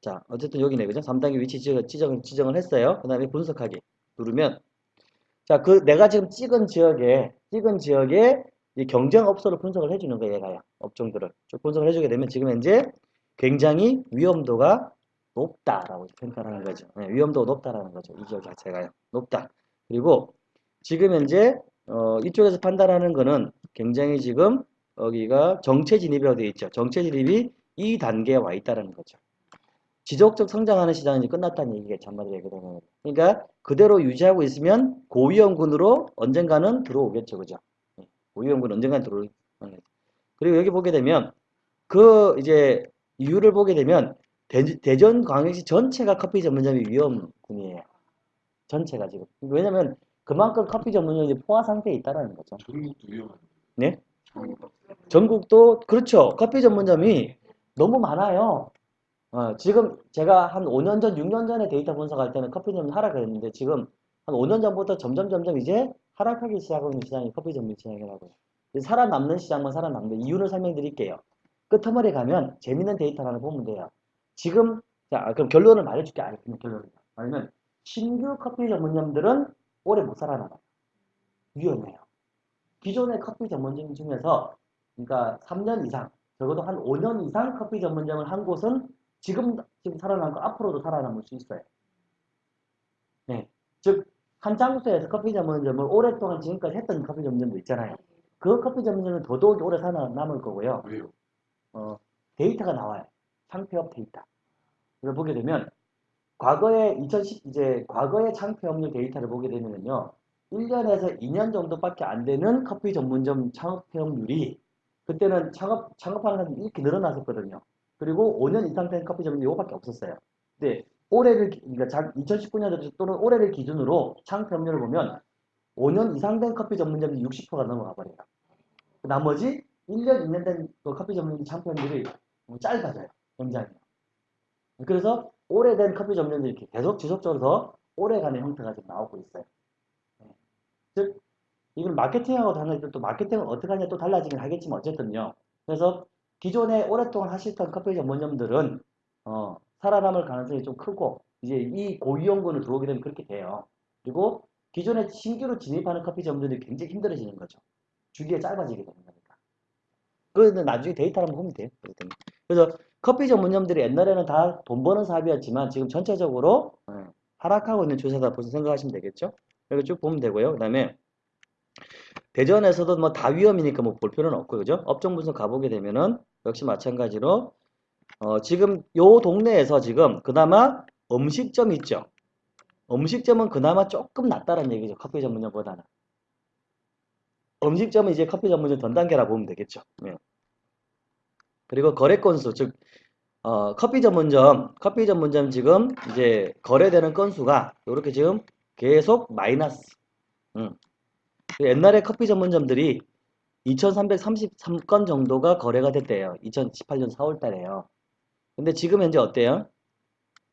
자, 어쨌든 여기네, 그죠? 3단계 위치 지정, 지정, 지정을 했어요. 그 다음에 분석하기 누르면, 자, 그 내가 지금 찍은 지역에, 찍은 지역에 이 경쟁업소를 분석을 해주는 거예요, 얘가요. 업종들을. 쭉 분석을 해주게 되면 지금 현재 굉장히 위험도가 높다라고 평가를 하는 거죠. 네, 위험도가 높다라는 거죠. 이 지역 자체가요. 높다. 그리고 지금 현재, 어, 이쪽에서 판단하는 거는 굉장히 지금 여기가 정체 진입이라고 되어 있죠. 정체 진입이 이 단계에 와 있다는 거죠. 지속적 성장하는 시장은 이제 끝났다는 얘기겠죠. 한마디로 얘기하면. 그러니까 그대로 유지하고 있으면 고위험군으로 언젠가는 들어오겠죠. 그죠? 예, 고위험군 언젠가는 들어오겠죠. 그리고 여기 보게 되면 그 이제 이유를 보게 되면 대, 전 광역시 전체가 커피 전문점이 위험군이에요. 전체가 지금. 왜냐면 그만큼 커피 전문점이 포화 상태에 있다라는 거죠. 전국도 위험한데. 네? 전국. 전국도 그렇죠. 커피 전문점이 너무 많아요. 어, 지금 제가 한 5년 전, 6년 전에 데이터 분석할 때는 커피 전문 하락했는데 지금 한 5년 전부터 점점 점점 이제 하락하기 시작하고 있는 시장이 커피 전문 시장이라고요. 살아남는 시장만 살아남는 이유를 설명드릴게요. 끝머리 가면 재밌는 데이터 하나 보면 돼요. 지금 자 그럼 결론을 말해줄게. 아니 그냥 결론을 말하면 신규 커피 전문점들은 오래 못 살아남아요. 위험해요. 기존의 커피 전문점 중에서 그러니까 3년 이상 적어도 한 5년 이상 커피 전문점을 한 곳은 지금 지금 살아남고 앞으로도 살아남을 수 있어요. 네, 즉 한 장소에서 커피 전문점을 오랫동안 지금까지 했던 커피 전문점도 있잖아요. 그 커피 전문점은 더더욱 오래 살아남을 거고요. 왜요? 어, 데이터가 나와요. 창폐업 데이터. 이걸 보게 되면 과거에 2010 이제 과거의 창폐업률 데이터를 보게 되면요. 1년에서 2년 정도밖에 안 되는 커피 전문점 창업회업률이 그때는 창업 창업하는 사람이 이렇게 늘어났었거든요. 그리고 5년 이상 된 커피 전문점이 이거밖에 없었어요. 근데 올해를 기- 그러니까 2019년 또는 올해를 기준으로 창업회업률을 보면 5년 이상 된 커피 전문점이 60%가 넘어가 버려요. 나머지 1년, 2년 된그 커피 전문점 창업회업률이 짧아져요. 굉장히. 그래서 오래된 커피 전문점들이 이렇게 계속 지속적으로 더 오래가는 형태가 지금 나오고 있어요. 네. 즉, 이걸 마케팅하고 다른 또 마케팅은 어떻게 하냐 또 달라지긴 하겠지만 어쨌든요. 그래서 기존에 오랫동안 하시던 커피 전문점들은 어, 살아남을 가능성이 좀 크고 이제 이 고위험군을 들어오게 되면 그렇게 돼요. 그리고 기존에 신규로 진입하는 커피 전문점들이 굉장히 힘들어지는 거죠. 주기가 짧아지게 되는 거니까. 그래서 나중에 데이터를 한번 보면 돼요. 그래서 커피 전문점들이 옛날에는 다 돈 버는 사업이었지만 지금 전체적으로 예, 하락하고 있는 추세다 보시 생각하시면 되겠죠. 이렇게 쭉 보면 되고요. 그 다음에 대전에서도 뭐 다 위험이니까 뭐 볼 필요는 없고 그죠? 업종 분석 가보게 되면은 역시 마찬가지로 어, 지금 요 동네에서 지금 그나마 음식점 있죠. 음식점은 그나마 조금 낫다는 얘기죠. 커피 전문점보다는. 음식점은 이제 커피 전문점 전 단계라 보면 되겠죠. 예. 그리고 거래 건수, 즉, 어, 커피 전문점, 커피 전문점 지금 이제 거래되는 건수가 이렇게 지금 계속 마이너스. 음. 옛날에 커피 전문점들이 2333건 정도가 거래가 됐대요. 2018년 4월 달에요. 근데 지금 현재 어때요?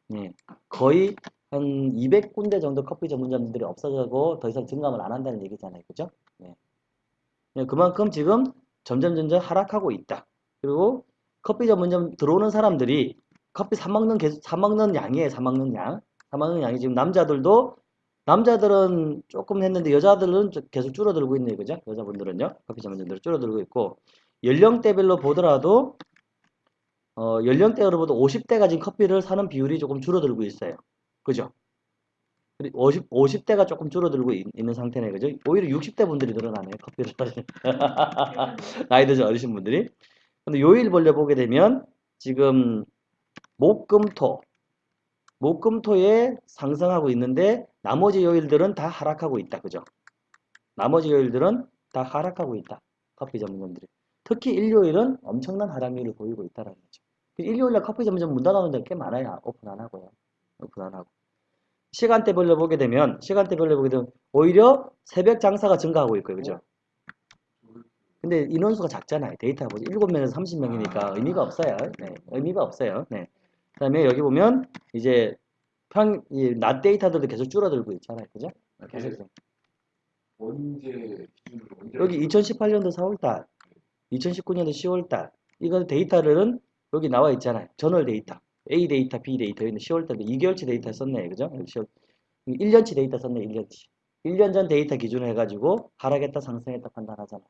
네, 거의 한 200군데 정도 커피 전문점들이 없어지고 더 이상 증감을 안 한다는 얘기잖아요. 그죠? 네. 네, 그만큼 지금 점점 점점 하락하고 있다. 그리고 커피 전문점 들어오는 사람들이 커피 사 먹는 계속 사 먹는 양이에요. 사 먹는 양. 사 먹는 양이 지금 남자들도 남자들은 조금 했는데 여자들은 좀 계속 줄어들고 있네요. 그죠? 여자분들은요. 커피 전문점들은 줄어들고 있고 연령대별로 보더라도 어, 연령대로 보다 50대가 지금 커피를 사는 비율이 조금 줄어들고 있어요. 그죠? 50, 50대가 조금 줄어들고 있, 는 상태네. 그죠? 오히려 60대 분들이 늘어나네요. 커피를. 나이 드신 어르신 분들이. 근데 요일별로 보게 되면 지금 목금토 목금토에 상승하고 있는데 나머지 요일들은 다 하락하고 있다. 그죠? 나머지 요일들은 다 하락하고 있다. 커피 전문점들이. 특히 일요일은 엄청난 하락률을 보이고 있다는 거죠. 일요일날 커피 전문점 문 닫아놓은 데가 꽤 많아요. 오픈 안 하고요. 오픈 안 하고. 시간대별로 보게 되면 시간대별로 보게 되면 오히려 새벽 장사가 증가하고 있고요. 그죠? 근데 인원수가 작잖아요. 데이터가 보죠. 7명에서 30명이니까 의미가 없어요. 네, 의미가 없어요. 네. 그 다음에 여기 보면 이제 평일 낮 데이터들도 계속 줄어들고 있잖아요. 그죠? 계속. 언제 기준으로 언제 여기 2018년도 4월달, 2019년도 10월달, 이거 데이터는 여기 나와 있잖아요. 전월 데이터. A 데이터, B 데이터, 여기는 10월달도 2개월치 데이터 썼네. 그죠? 10월, 1년치 데이터 썼네. 1년치. 1년 전 데이터 기준으로 해가지고 하락했다, 상승했다 판단하잖아.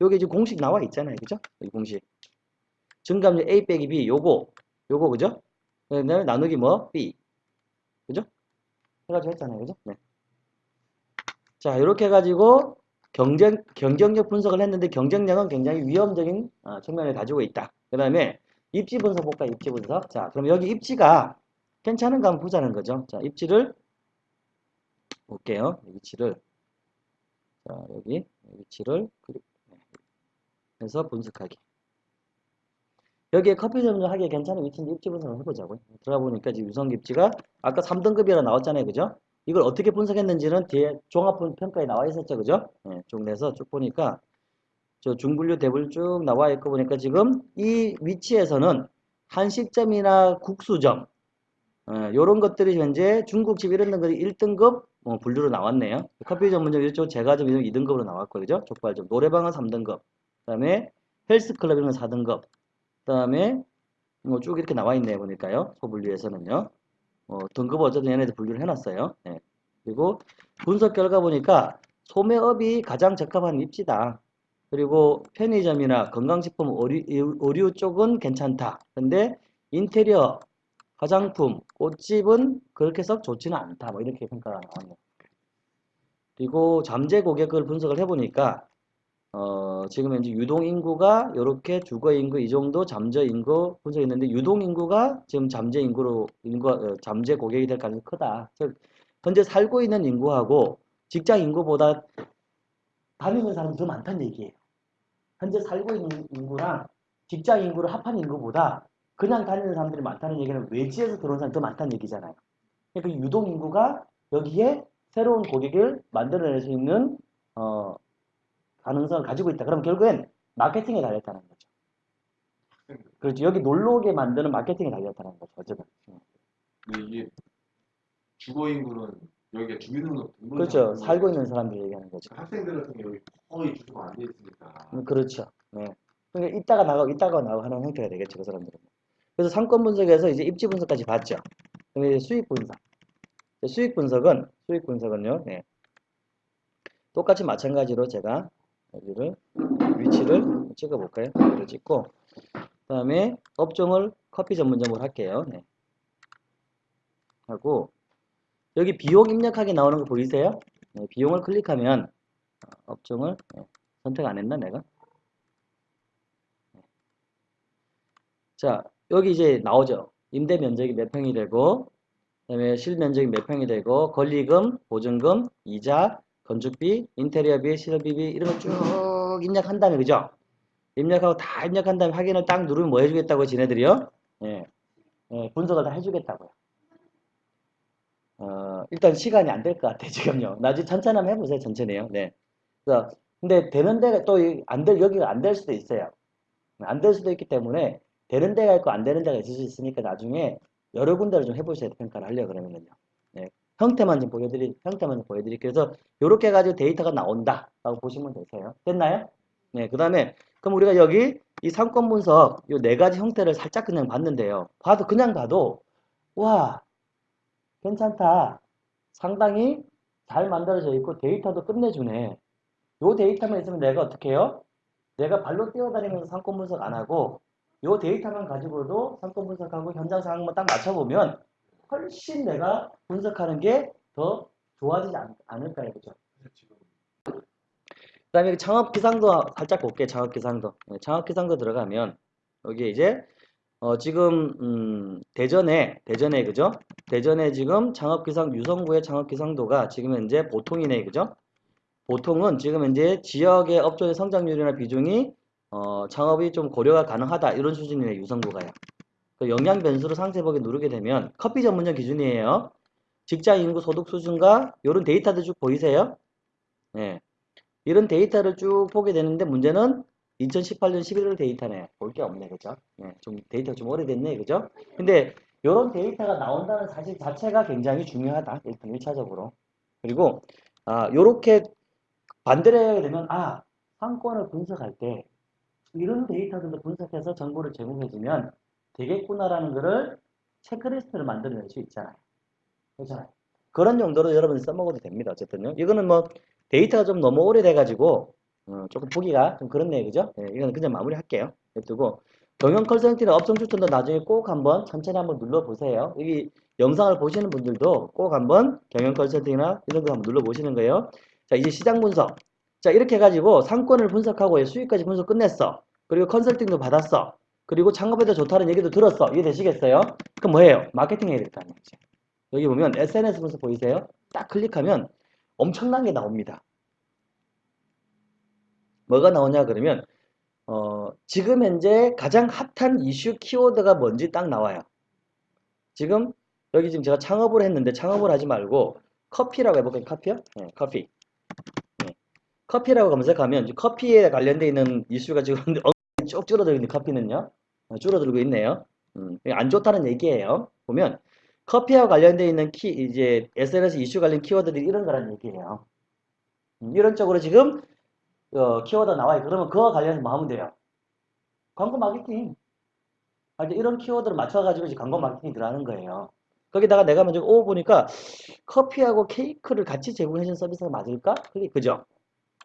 여기 지금 공식 나와 있잖아요. 그죠? 여기 공식. 증감률 A 빼기 B, 요거, 요거, 그죠? 그 다음에 나누기 뭐? B. 그죠? 해가지고 했잖아요. 그죠? 네. 자, 이렇게 해가지고 경쟁, 경쟁력 분석을 했는데 경쟁력은 굉장히 위험적인 어, 측면을 가지고 있다. 그 다음에 입지 분석 볼까요? 입지 분석. 자, 그럼 여기 입지가 괜찮은가 한번 보자는 거죠. 자, 입지를 볼게요. 위치를. 자, 여기 위치를 그리- 네. 해서 분석하기. 여기에 커피 점점 하기에 괜찮은 위치인데 입지 분석을 해보자고요. 들어가 보니까 지금 유성 입지가 아까 3등급이라 나왔잖아요. 그죠? 이걸 어떻게 분석했는지는 뒤에 종합 평가에 나와 있었죠. 그죠? 네, 쭉 내서 쭉 보니까 저 중분류 대분류 쭉 나와 있고 보니까 지금 이 위치에서는 한식점이나 국수점 이런 것들이 현재 중국집 이런 것들이 1등급 어, 분류로 나왔네요. 커피 전문점 이쪽 제과점 이런 2등급으로 나왔고 그죠? 족발점 노래방은 3등급 그 다음에 헬스클럽 이런 건 4등급 그 다음에 뭐 쭉 이렇게 나와 있네요 보니까요. 소분류에서는요. 어, 등급 어쨌든 얘네들 분류를 해놨어요. 네. 그리고 분석 결과 보니까 소매업이 가장 적합한 입지다. 그리고 편의점이나 건강식품 의류, 의류 쪽은 괜찮다. 근데 인테리어 화장품 꽃집은 그렇게 썩 좋지는 않다. 뭐 이렇게 평가가 나왔네요. 그리고 잠재 고객을 분석을 해보니까 어, 지금 현재 유동 인구가 이렇게 주거 인구 이 정도 잠재 인구 분석했는데 유동 인구가 지금 잠재 인구로 인구 어, 잠재 고객이 될 가능성이 크다. 즉 현재 살고 있는 인구하고 직장 인구보다 다니는 사람이 더 많다는 얘기예요. 현재 살고 있는 인구랑 직장 인구를 합한 인구보다 그냥 다니는 사람들이 많다는 얘기는 외지에서 들어온 사람이 더 많다는 얘기잖아요. 그러니까 유동 인구가 여기에 새로운 고객을 만들어낼 수 있는 어, 가능성을 가지고 있다. 그럼 결국엔 마케팅에 달렸다는 거죠. 그렇죠. 여기 놀러 오게 만드는 마케팅에 달렸다는 거죠. 어쨌든. 근데 이게 주거 인구는 여기가 주민등록 그렇죠. 살고 있는 사람들 얘기하는 거죠. 학생들 같은 경우 거의 주소가 안 돼 있으니까 음, 그렇죠. 네. 그러니까 이따가 나가고 이따가 나가고 하는 형태가 되겠죠. 그 사람들은. 그래서 상권 분석에서 이제 입지 분석까지 봤죠. 그럼 이제 수익 분석. 수익 분석은 수익 분석은요. 네. 똑같이 마찬가지로 제가 여기를 위치를 찍어 볼까요? 여기를 찍고 그 다음에 업종을 커피 전문점으로 할게요. 네. 하고 여기 비용 입력하기 나오는 거 보이세요? 네, 비용을 클릭하면 어, 업종을 네, 선택 안 했나 내가? 자, 여기 이제 나오죠. 임대 면적이 몇 평이 되고, 그다음에 실면적이 몇 평이 되고, 권리금, 보증금, 이자, 건축비, 인테리어비, 시설비비 이런 거 쭉 입력한 다음에 그죠? 입력하고 다 입력한 다음에 확인을 딱 누르면 뭐 해주겠다고 지네들이요? 예, 예, 분석을 다 해주겠다고요. 어, 일단 시간이 안 될 것 같아 지금요. 나중에 천천히 한번 해보세요. 천천히요. 네. 그래서 근데 되는 데가 또 안 될 여기가 안 될 수도 있어요. 안 될 수도 있기 때문에 되는 데가 있고 안 되는 데가 있을 수 있으니까 나중에 여러 군데를 좀 해보셔야 돼, 평가를 하려고 그러면요. 네. 형태만 좀 보여드리, 형태만 좀 보여드릴게요. 그래서 이렇게 해가지고 데이터가 나온다. 라고 보시면 되세요. 됐나요? 네. 그 다음에, 그럼 우리가 여기 이 상권 분석, 이 네 가지 형태를 살짝 그냥 봤는데요. 봐도, 그냥 봐도, 와, 괜찮다. 상당히 잘 만들어져 있고 데이터도 끝내주네. 요 데이터만 있으면 내가 어떻게 해요? 내가 발로 뛰어다니면서 상권 분석 안 하고 요 데이터만 가지고도 상권 분석하고 현장 상황만 딱 맞춰보면 훨씬 내가 분석하는 게 더 좋아지지 않, 않을까요? 그죠? 그 다음에 창업 기상도 살짝 볼게요. 창업 기상도. 네, 창업 기상도 들어가면 여기에 이제 어, 지금 음, 대전에 대전에 그죠? 대전에 지금 창업 기상 유성구의 창업 기상도가 지금 현재 보통이네 그죠? 보통은 지금 현재 지역의 업종의 성장률이나 비중이 어, 창업이 좀 고려가 가능하다 이런 수준이네 유성구가요. 그 영양 변수로 상세 보기 누르게 되면 커피 전문점 기준이에요. 직장 인구 소득 수준과 이런 데이터들 쭉 보이세요? 네. 이런 데이터를 쭉 보게 되는데 문제는 2018년 11월 데이터네. 볼 게 없네, 그죠? 네, 좀 데이터가 좀 오래됐네, 그죠? 근데 이런 데이터가 나온다는 사실 자체가 굉장히 중요하다. 일단 1차적으로. 그리고 아, 요렇게 반대로 해야 되면 아, 상권을 분석할 때 이런 데이터들도 분석해서 정보를 제공해주면 되겠구나라는 거를 체크리스트를 만들어낼 수 있잖아요. 그렇잖아요. 그런 용도로 여러분이 써먹어도 됩니다. 어쨌든요. 이거는 뭐 데이터가 좀 너무 오래돼가지고 어, 조금 보기가 좀 그렇네요. 그죠? 예, 이거는 그냥 마무리할게요. 냅두고 경영 컨설팅이나 업종 추천도 나중에 꼭 한번 천천히 한번 눌러보세요. 여기 영상을 보시는 분들도 꼭 한번 경영 컨설팅이나 이런 거 한번 눌러보시는 거예요. 자, 이제 시장 분석. 자, 이렇게 해가지고 상권을 분석하고 수익까지 분석 끝냈어. 그리고 컨설팅도 받았어. 그리고 창업에도 좋다는 얘기도 들었어. 이해되시겠어요? 그럼 뭐예요? 마케팅 해야 될거 아니에요. 이제. 여기 보면 SNS 분석 보이세요? 딱 클릭하면 엄청난 게 나옵니다. 뭐가 나오냐 그러면 어, 지금 현재 가장 핫한 이슈 키워드가 뭔지 딱 나와요. 지금 여기 지금 제가 창업을 했는데 창업을 하지 말고 커피라고 해볼까요? 커피요? 네, 커피. 네. 커피라고 검색하면 커피에 관련되어 있는 이슈가 지금 쭉 줄어들고 있는 커피는요. 어, 줄어들고 있네요. 음, 안 좋다는 얘기예요. 보면 커피와 관련되어 있는 키 이제 SNS 이슈 관련 키워드들이 이런 거라는 얘기예요. 음, 이런 쪽으로 지금 어, 키워드 나와요. 그러면 그와 관련해서 뭐 하면 돼요? 광고 마케팅. 아, 이런 키워드를 맞춰가지고 이제 광고 마케팅이 들어가는 거예요. 거기다가 내가 먼저 오 보니까 커피하고 케이크를 같이 제공해주는 서비스가 맞을까? 클릭, 그죠?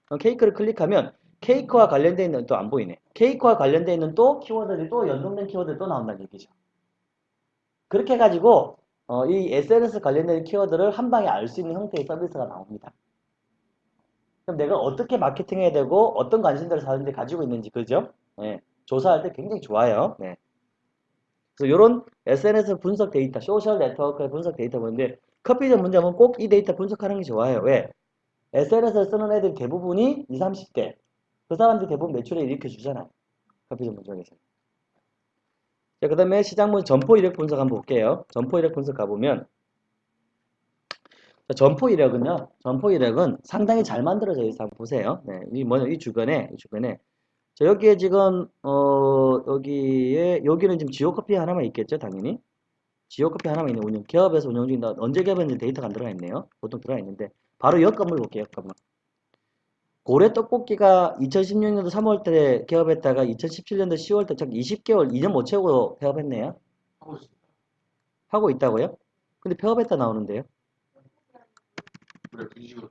어, 케이크를 클릭하면 케이크와 관련되어 있는 또 안 보이네. 케이크와 관련되어 있는 또 키워드들이 또 연동된 키워드들이 또 나온다는 얘기죠. 그렇게 해가지고 어, 이 SNS 관련된 키워드를 한 방에 알 수 있는 형태의 서비스가 나옵니다. 그럼 내가 어떻게 마케팅해야 되고 어떤 관심들을 사는지 가지고 있는지 그죠? 네, 조사할 때 굉장히 좋아요. 네. 그래서 이런 SNS 분석 데이터, 소셜 네트워크의 분석 데이터 보는데 커피 전문점은 꼭 이 데이터 분석하는 게 좋아요. 왜? SNS를 쓰는 애들 대부분이 20, 30대. 그 사람들이 대부분 매출을 일으켜 주잖아요. 커피 전문점에서. 자, 그 다음에 시장 분 점포 이력 분석 한번 볼게요. 점포 이력 분석 가보면 자, 점포 이력은요. 점포 이력은 상당히 잘 만들어져 있어요. 한번 보세요. 네, 이 뭐냐 이 주변에 이 주변에 자, 여기에 지금 어 여기에 여기는 지금 지오 커피 하나만 있겠죠, 당연히. 지오 커피 하나만 있는 운영, 기업에서 운영 중인다. 언제 기업했는지 데이터가 안 들어가 있네요. 보통 들어가 있는데. 바로 역 건물 볼게요, 역 건물. 고래 떡볶이가 2016년도 3월 달에 개업했다가 2017년도 10월 달, 즉 20개월, 2년 못 채우고 폐업했네요. 하고. 하고 있다고요? 근데 폐업했다 나오는데요. 그래 바꿨습니다.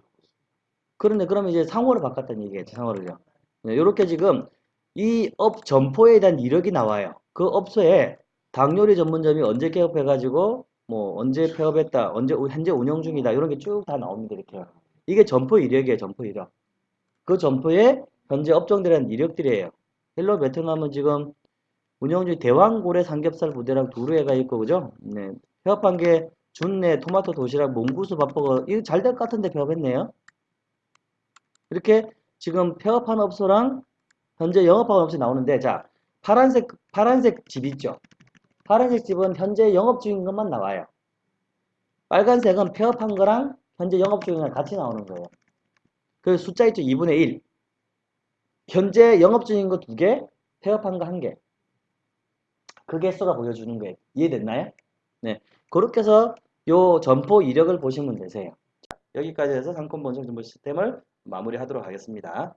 그런데 그러면 이제 상호를 바꿨다는 얘기겠죠, 상호를요. 이렇게 지금 이 업 점포에 대한 이력이 나와요. 그 업소에 닭요리 전문점이 언제 개업해가지고 뭐 언제 폐업했다, 언제 우- 현재 운영 중이다 이런 게 쭉 다 나옵니다 이렇게. 이게 점포 이력이에요, 점포 이력. 그 점포에 현재 업종들의 이력들이에요. 헬로 베트남은 지금 운영 중 대왕고래 삼겹살 부대랑 두루해가 있고 그죠? 네. 폐업한 게 준내 토마토 도시락 몽구수 밥버거 이거 잘 될 것 같은데 폐업했네요. 이렇게 지금 폐업한 업소랑 현재 영업하는 업소 나오는데 자 파란색 파란색 집 있죠. 파란색 집은 현재 영업 중인 것만 나와요. 빨간색은 폐업한 거랑 현재 영업 중인 거랑 같이 나오는 거예요. 그 숫자 있죠. 2분의 1. 현재 영업 중인 거 두 개, 폐업한 거 한 개. 그 개수가 보여주는 거예요. 이해됐나요? 네. 그렇게 해서 요 점포 이력을 보시면 되세요. 자, 여기까지 해서 상권 본청 정보 시스템을 마무리하도록 하겠습니다.